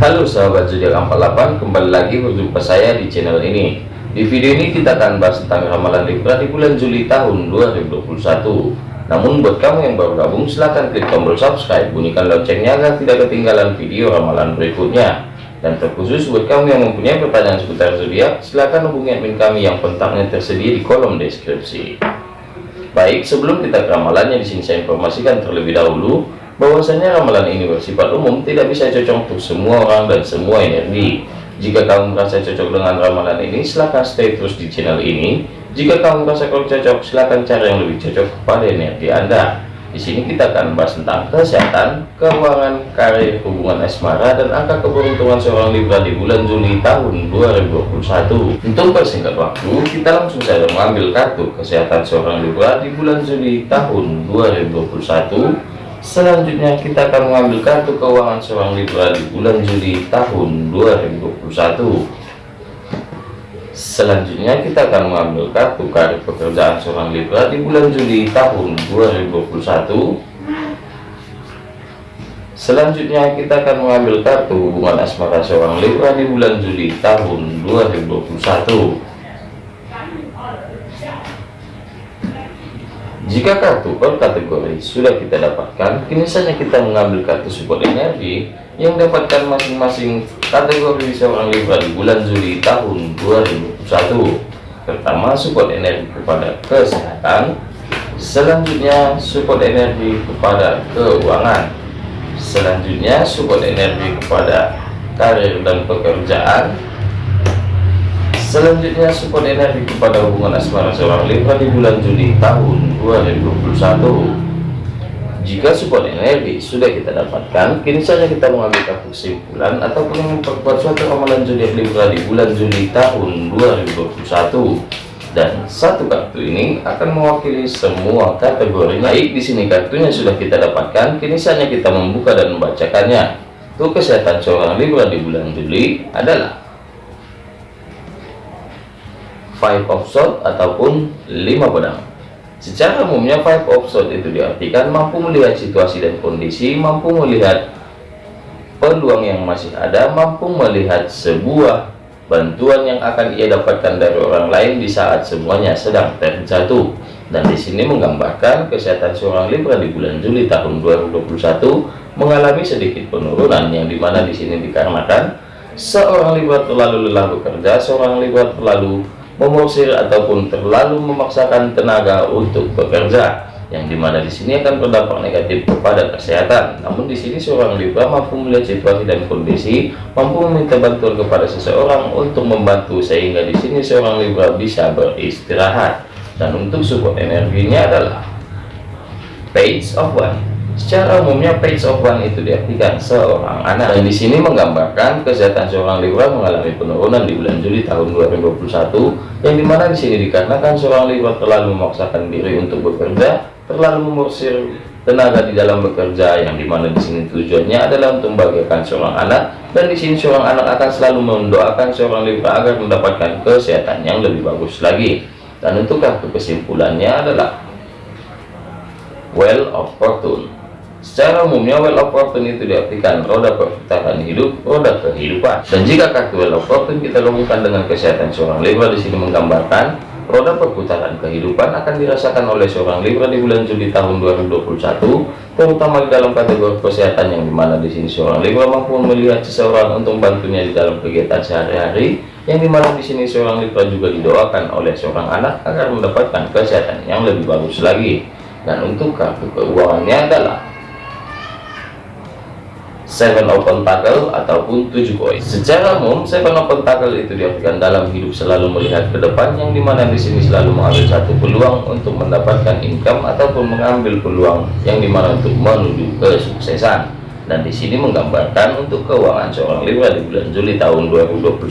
Halo sahabat zodiak 48 kembali lagi berjumpa saya di channel ini. Di video ini kita akan bahas tentang ramalan Libra di bulan Juli tahun 2021 namun buat kamu yang baru gabung silahkan klik tombol subscribe bunyikan loncengnya agar tidak ketinggalan video ramalan berikutnya. Dan terkhusus buat kamu yang mempunyai pertanyaan seputar zodiak silahkan hubungi admin kami yang kontaknya tersedia di kolom deskripsi. Baik sebelum kita ke ramalannya di sini saya informasikan terlebih dahulu bahwasanya ramalan ini bersifat umum tidak bisa cocok untuk semua orang dan semua energi. Jika kamu merasa cocok dengan ramalan ini silahkan stay terus di channel ini. Jika kamu merasa kurang cocok silahkan cari yang lebih cocok kepada energi anda. Di sini kita akan bahas tentang kesehatan, keuangan, karir, hubungan asmara, dan angka keberuntungan seorang Libra di bulan Juli tahun 2021. Untuk persingkat waktu, kita langsung saja mengambil kartu kesehatan seorang Libra di bulan Juli tahun 2021 Selanjutnya kita akan mengambil kartu keuangan seorang Libra di bulan Juli tahun 2021 Selanjutnya kita akan mengambil kartu karir pekerjaan seorang Libra di bulan Juli tahun 2021 Selanjutnya kita akan mengambil kartu hubungan asmara seorang Libra di bulan Juli tahun 2021 Jika kartu per kategori sudah kita dapatkan, kini saja kita mengambil kartu support energi yang dapatkan masing-masing kategori seorang Libra di bulan Juli tahun 2021. Pertama, support energi kepada kesehatan. Selanjutnya, support energi kepada keuangan. Selanjutnya, support energi kepada karir dan pekerjaan Selanjutnya support energi kepada hubungan asmara seorang Libra di bulan Juli tahun 2021 Jika support energi sudah kita dapatkan kini saja kita mengambil kesimpulan ataupun memperkuat suatu ramalan zodiak Libra di bulan Juli tahun 2021 dan satu kartu ini akan mewakili semua kategori. Baik di sini kartunya sudah kita dapatkan kini saja kita membuka dan membacakannya. Untuk kesehatan seorang Libra di bulan Juli adalah five of sword ataupun lima pedang secara umumnya five of sword itu diartikan mampu melihat situasi dan kondisi mampu melihat peluang yang masih ada mampu melihat sebuah bantuan yang akan ia dapatkan dari orang lain di saat semuanya sedang terjatuh. Dan di sini menggambarkan kesehatan seorang Libra di bulan Juli tahun 2021 mengalami sedikit penurunan yang di mana di sini dikarenakan seorang Libra terlalu lelah bekerja seorang Libra terlalu mengusir ataupun terlalu memaksakan tenaga untuk bekerja yang di mana di sini akan berdampak negatif kepada kesehatan. Namun di sini seorang Libra mampu melihat situasi dan kondisi mampu meminta bantuan kepada seseorang untuk membantu sehingga di sini seorang Libra bisa beristirahat. Dan untuk support energinya adalah page of one Secara umumnya page of one itu diartikan seorang anak. Dan di sini menggambarkan kesehatan seorang Libra mengalami penurunan di bulan Juli tahun 2021 yang di mana di sini dikarenakan seorang Libra terlalu memaksakan diri untuk bekerja, terlalu memorsir tenaga di dalam bekerja yang di mana di sini tujuannya adalah untuk membahagiakan seorang anak. Dan di sini seorang anak akan selalu mendoakan seorang Libra agar mendapatkan kesehatan yang lebih bagus lagi. Dan untuk kesimpulannya adalah Well of Fortune Secara umumnya well of fortune itu diartikan roda perputaran hidup, roda kehidupan. Dan jika kartu well of fortune kita gabungkan dengan kesehatan seorang Libra di sini menggambarkan roda perputaran kehidupan akan dirasakan oleh seorang Libra di bulan Juli tahun 2021, terutama di dalam kategori kesehatan yang di mana di sini seorang Libra mampu melihat seseorang untuk membantunya di dalam kegiatan sehari-hari, yang di mana di sini seorang Libra juga didoakan oleh seorang anak agar mendapatkan kesehatan yang lebih bagus lagi. Dan untuk kartu keuangannya adalah seven open tackle ataupun tujuh koin secara umum seven open tackle itu diartikan dalam hidup selalu melihat ke depan yang di mana di sini selalu mengambil satu peluang untuk mendapatkan income ataupun mengambil peluang yang di mana untuk menuju kesuksesan. Dan di sini menggambarkan untuk keuangan seorang Libra di bulan Juli tahun 2021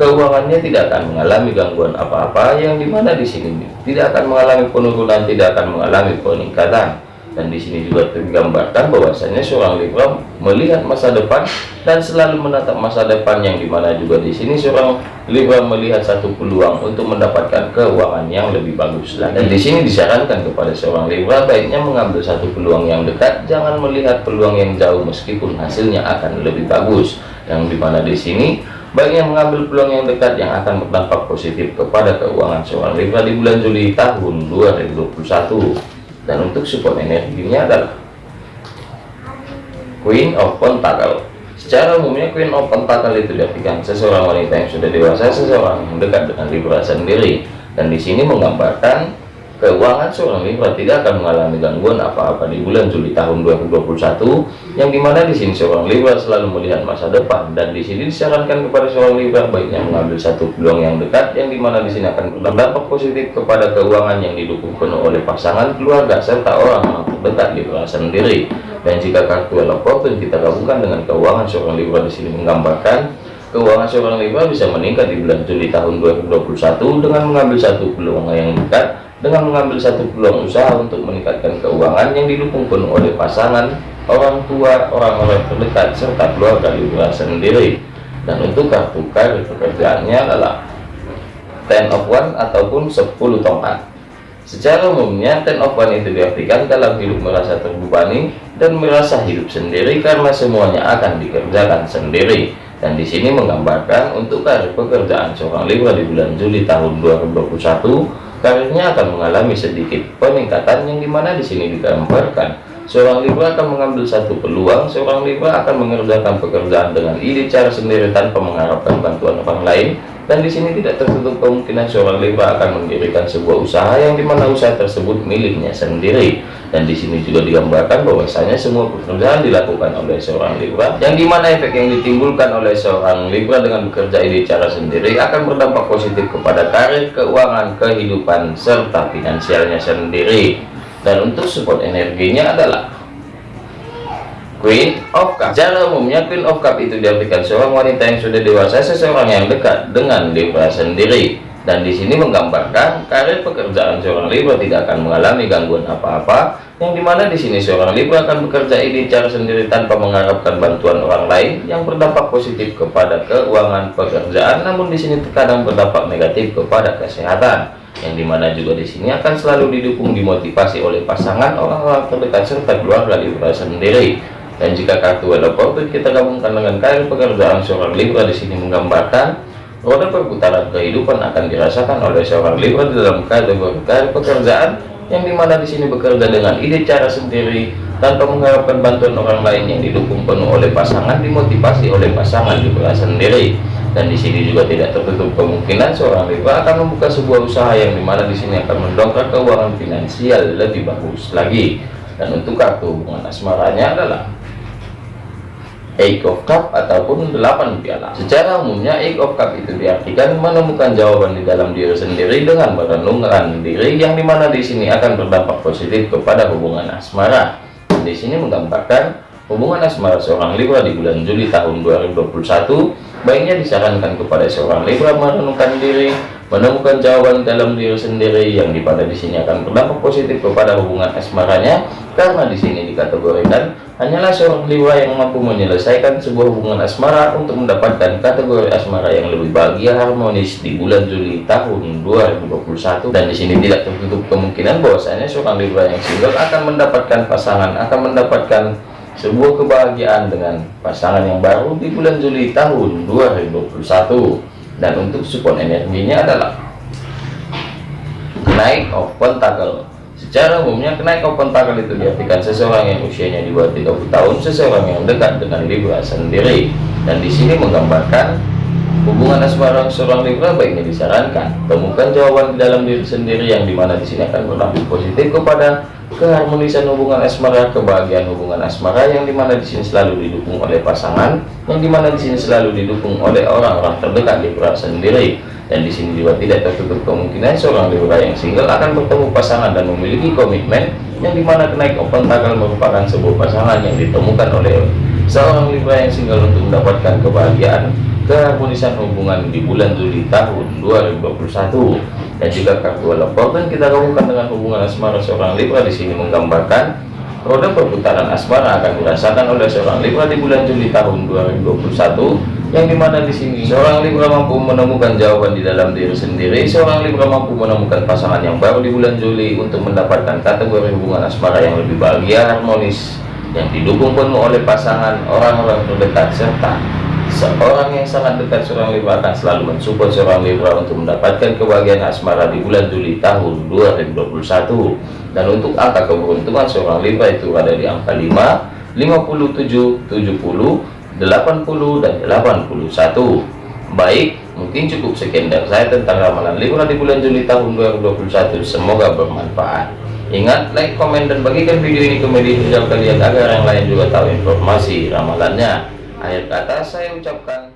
keuangannya tidak akan mengalami gangguan apa-apa yang di mana di sini tidak akan mengalami penurunan tidak akan mengalami peningkatan dan di sini juga tergambarkan bahwasanya seorang Libra melihat masa depan dan selalu menatap masa depan yang di mana juga di sini seorang Libra melihat satu peluang untuk mendapatkan keuangan yang lebih bagus lagi. Dan di sini disarankan kepada seorang Libra baiknya mengambil satu peluang yang dekat, jangan melihat peluang yang jauh meskipun hasilnya akan lebih bagus. Yang di mana di sini baiknya mengambil peluang yang dekat yang akan berdampak positif kepada keuangan seorang Libra di bulan Juli tahun 2021 dan untuk support energinya adalah Queen of Pentacle. Secara umumnya Queen of Pentacle itu diartikan seseorang wanita yang sudah dewasa seseorang yang dekat dengan Libra sendiri. Dan di sini menggambarkan keuangan seorang Libra tidak akan mengalami gangguan apa-apa di bulan Juli tahun 2021 yang di mana di sini seorang Libra selalu melihat masa depan dan di sini disarankan kepada seorang Libra baiknya mengambil satu peluang yang dekat yang di mana di sini akan berdampak positif kepada keuangan yang didukung penuh oleh pasangan keluarga serta orang-orang terdekat Libra sendiri. Dan jika kartu Fortune kita gabungkan dengan keuangan seorang Libra di sini menggambarkan keuangan seorang Libra bisa meningkat di bulan Juli tahun 2021 dengan mengambil satu peluang yang dekat dengan mengambil satu peluang usaha untuk meningkatkan keuangan yang didukung penuh oleh pasangan, orang tua, orang-orang terdekat, serta keluarga Libra sendiri. Dan untuk kartu karir pekerjaannya adalah ten of one ataupun 10 tongkat. Secara umumnya ten of one itu diartikan dalam hidup merasa terbebani dan merasa hidup sendiri karena semuanya akan dikerjakan sendiri. Dan di sini menggambarkan untuk karir pekerjaan seorang Libra di bulan Juli tahun 2021 karirnya akan mengalami sedikit peningkatan yang di mana di sini digambarkan. Seorang Libra akan mengambil satu peluang seorang Libra akan mengerjakan pekerjaan dengan ide cara sendiri tanpa mengharapkan bantuan orang lain dan di sini tidak tertutup kemungkinan seorang Libra akan mendirikan sebuah usaha yang di mana usaha tersebut miliknya sendiri. Dan di sini juga digambarkan bahwasanya semua pekerjaan dilakukan oleh seorang Libra yang di mana efek yang ditimbulkan oleh seorang Libra dengan bekerja ini cara sendiri akan berdampak positif kepada karir keuangan kehidupan serta finansialnya sendiri. Dan untuk support energinya adalah Queen of Cup. Secara umumnya Queen of Cup itu diartikan seorang wanita yang sudah dewasa seseorang yang dekat dengan Libra sendiri. Dan di sini menggambarkan karir pekerjaan seorang Libra tidak akan mengalami gangguan apa-apa yang di mana di sini seorang Libra akan bekerja ini cara sendiri tanpa mengharapkan bantuan orang lain yang berdampak positif kepada keuangan pekerjaan. Namun di sini terkadang berdampak negatif kepada kesehatan yang di mana juga di sini akan selalu didukung dimotivasi oleh pasangan orang-orang terdekat serta keluarga Libra sendiri dan jika kartu Wheel kita gabungkan dengan karir pekerjaan seorang Libra di sini menggambarkan roda perputaran kehidupan akan dirasakan oleh seorang Libra dalam kategori karir pekerjaan yang di mana di sini bekerja dengan ide cara sendiri tanpa mengharapkan bantuan orang lain yang didukung penuh oleh pasangan dimotivasi oleh pasangan Libra sendiri. Dan di sini juga tidak tertutup kemungkinan seorang Libra akan membuka sebuah usaha yang di mana di sini akan mendongkrak keuangan finansial lebih bagus lagi. Dan untuk kartu hubungan asmaranya adalah Eight of Cup ataupun 8 piala. Secara umumnya Eight of Cup itu diartikan menemukan jawaban di dalam diri sendiri dengan merenungkan diri yang di mana di sini akan berdampak positif kepada hubungan asmara. Di sini menggambarkan hubungan asmara seorang Libra di bulan Juli tahun 2021 baiknya disarankan kepada seorang Libra merenungkan diri menemukan jawaban dalam diri sendiri yang di mana di sini akan berdampak positif kepada hubungan asmaranya. Karena di sini dikategorikan hanyalah seorang Libra yang mampu menyelesaikan sebuah hubungan asmara untuk mendapatkan kategori asmara yang lebih bahagia harmonis di bulan Juli tahun 2021 dan di sini tidak tertutup kemungkinan bahwasanya seorang Libra yang single akan mendapatkan pasangan akan mendapatkan sebuah kebahagiaan dengan pasangan yang baru di bulan Juli tahun 2021 dan untuk support energinya adalah naik of pentacle secara umumnya kenaik of pentacle itu diartikan seseorang yang usianya di bawah 30 tahun seseorang yang dekat dengan Libra sendiri. Dan di sini menggambarkan hubungan asmara seorang Libra baiknya disarankan. Temukan jawaban di dalam diri sendiri yang di mana di sini akan berdampak positif kepada keharmonisan hubungan asmara kebahagiaan hubungan asmara yang di mana di sini selalu didukung oleh pasangan yang di mana di sini selalu didukung oleh orang-orang terdekat Libra sendiri. Dan di sini juga tidak tertutup kemungkinan seorang Libra yang single akan bertemu pasangan dan memiliki komitmen yang di mana kenaik open tanggal merupakan sebuah pasangan yang ditemukan oleh seorang Libra yang single untuk mendapatkan kebahagiaan keharmonisan hubungan di bulan Juli tahun 2021 dan jika kartu Fortune kita gabungkan dengan hubungan asmara seorang Libra di sini menggambarkan roda perputaran asmara akan dirasakan oleh seorang Libra di bulan Juli tahun 2021 yang di mana di sini seorang Libra mampu menemukan jawaban di dalam diri sendiri seorang Libra mampu menemukan pasangan yang baru di bulan Juli untuk mendapatkan kategori hubungan asmara yang lebih bahagia harmonis yang didukung penuh oleh pasangan orang-orang terdekat serta seorang yang sangat dekat seorang Libra akan selalu mensupport seorang Libra untuk mendapatkan kebahagiaan asmara di bulan Juli tahun 2021 dan untuk angka keberuntungan seorang Libra itu ada di angka 5 57 70 80 dan 81 baik mungkin cukup sekian dari saya tentang ramalan Libra di bulan Juli tahun 2021 semoga bermanfaat. Ingat like komen dan bagikan video ini ke media sosial kalian agar yang lain juga tahu informasi ramalannya akhir kata saya ucapkan